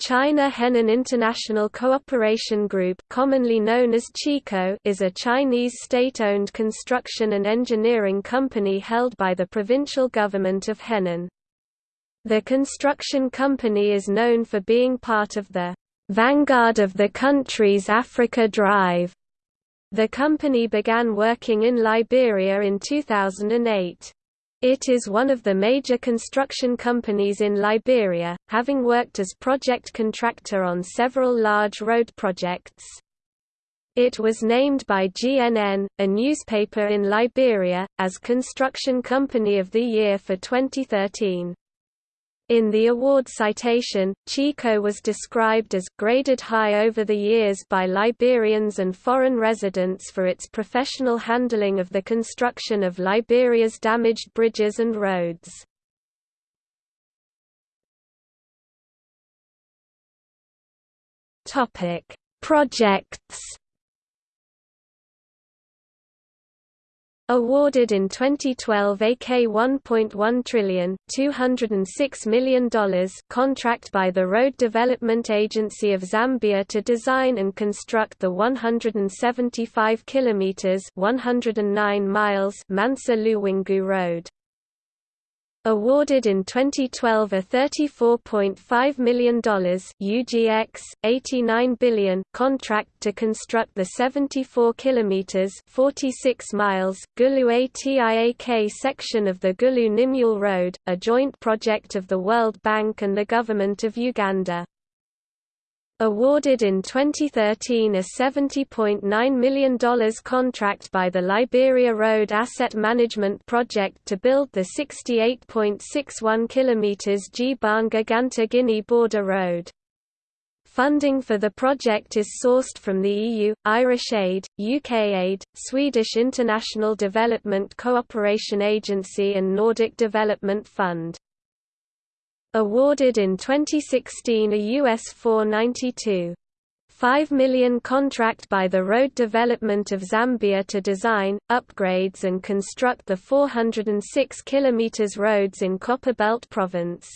China Henan International Cooperation Group commonly known as CHICO is a Chinese state-owned construction and engineering company held by the provincial government of Henan. The construction company is known for being part of the vanguard of the country's Africa Drive. The company began working in Liberia in 2008. It is one of the major construction companies in Liberia, having worked as project contractor on several large road projects. It was named by GNN, a newspaper in Liberia, as Construction Company of the Year for 2013. In the award citation, Chico was described as graded high over the years by Liberians and foreign residents for its professional handling of the construction of Liberia's damaged bridges and roads. Topic: Projects Awarded in 2012 AK $1.1 trillion $206 million contract by the Road Development Agency of Zambia to design and construct the 175 kilometers 109 miles Mansa Luwingu Road awarded in 2012 a $34.5 million UGX, 89 billion contract to construct the 74 km 46 miles Gulu Atiak section of the Gulu Nimule Road, a joint project of the World Bank and the Government of Uganda. Awarded in 2013 a $70.9 million contract by the Liberia Road Asset Management Project to build the 68.61 km Gbanga Ganta Guinea border road. Funding for the project is sourced from the EU, Irish Aid, UK Aid, Swedish International Development Cooperation Agency and Nordic Development Fund. Awarded in 2016 a US 492. 5 million contract by the Road Development of Zambia to design, upgrades and construct the 406 km roads in Copperbelt Province.